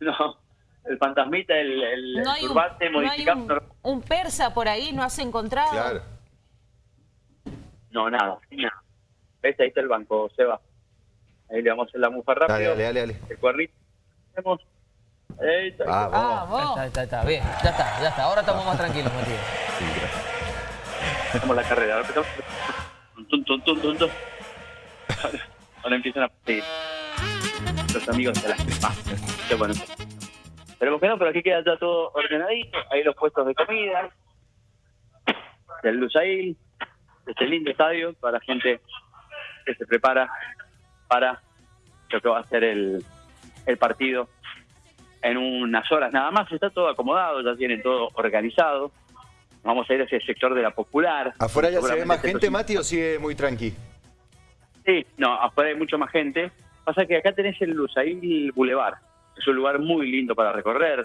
No, el fantasmita, el, el, No hay, un, turbante no hay modificado. un- un persa por ahí, ¿no has encontrado? Claro. no, nada, nada. ¿Ves? Ahí está el banco, Seba. Ahí le vamos a hacer la mufa rápido. Dale, dale, dale, dale. El cuernito. Hacemos. Ahí está. Ah, Ah, vamos. vos. Está, está, está, bien, ya está, ya está. Ahora estamos más tranquilos, Matías. Sí, gracias. Hacemos la carrera. Ahora empezamos. Tum, tum, tum, tum, tum. Ahora, ahora empiezan a pedir. Los amigos de la ah, Qué bueno. Esperemos que no, pero aquí queda ya todo ordenadito. Ahí los puestos de comida. Del Lusail. Este lindo estadio para gente que se prepara para lo que va a ser el, el partido en unas horas nada más. Está todo acomodado, ya tienen todo organizado. Vamos a ir hacia el sector de la popular. ¿Afuera ya se ve más gente, Mati, o sigue muy tranqui? Sí, no, afuera hay mucho más gente. Pasa que acá tenés el Lusail Boulevard. Es un lugar muy lindo para recorrer.